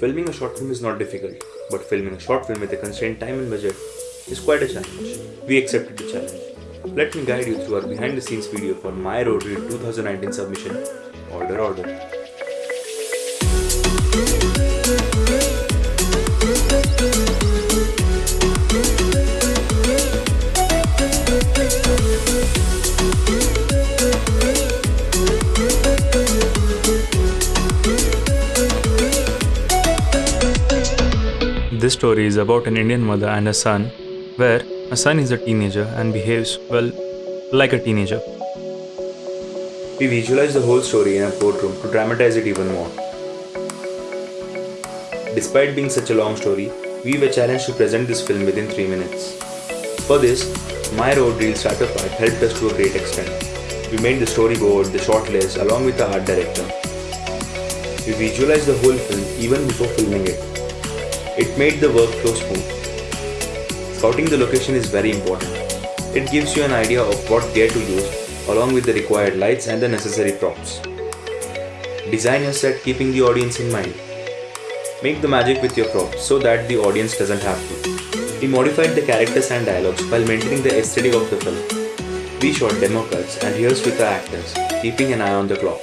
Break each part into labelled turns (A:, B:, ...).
A: Filming a short film is not difficult, but filming a short film with a constrained time and budget is quite a challenge. We accepted the challenge. Let me guide you through our behind the scenes video for My Rode Reel 2019 submission Order Order. This story is about an Indian mother and her son, where a son is a teenager and behaves, well, like a teenager. We visualize the whole story in a courtroom to dramatize it even more. Despite being such a long story, we were challenged to present this film within 3 minutes. For this, my Rode Reel starter part helped us to a great extent. We made the storyboard, the short list along with the art director. We visualized the whole film even before filming it. It made the workflow smooth. Scouting the location is very important. It gives you an idea of what gear to use along with the required lights and the necessary props. Design your set keeping the audience in mind. Make the magic with your props so that the audience doesn't have to. We modified the characters and dialogues while maintaining the aesthetic of the film. We shot demo cuts and rehearsed with the actors, keeping an eye on the clock.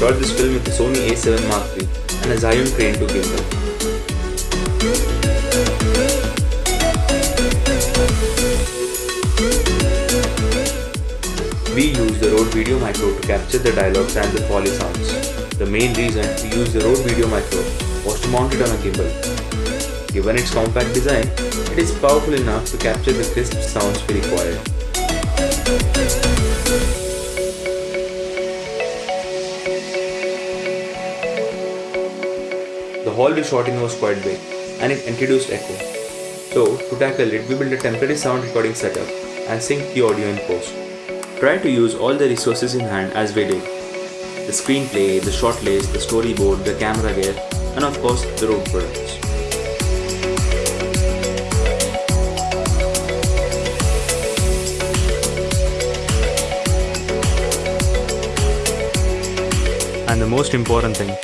A: Shot this film with a Sony a7 Mark III and a Zhiyun Crane 2 gimbal. We use the Rode Video Micro to capture the dialogues and the Foley sounds. The main reason we use the Rode Video Micro was to mount it on a gimbal. Given its compact design, it is powerful enough to capture the crisp sounds we require. All we shot in was quite big and it introduced echo. So, to tackle it, we built a temporary sound recording setup and synced the audio in post. Try to use all the resources in hand as we did. The screenplay, the shot list, the storyboard, the camera gear, and of course the Rode products. And the most important thing,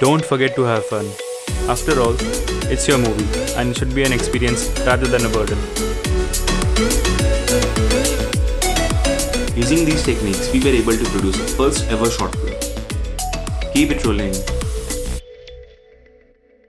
A: don't forget to have fun. After all, it's your movie and it should be an experience rather than a burden. Using these techniques, we were able to produce a first ever short film. Keep it rolling.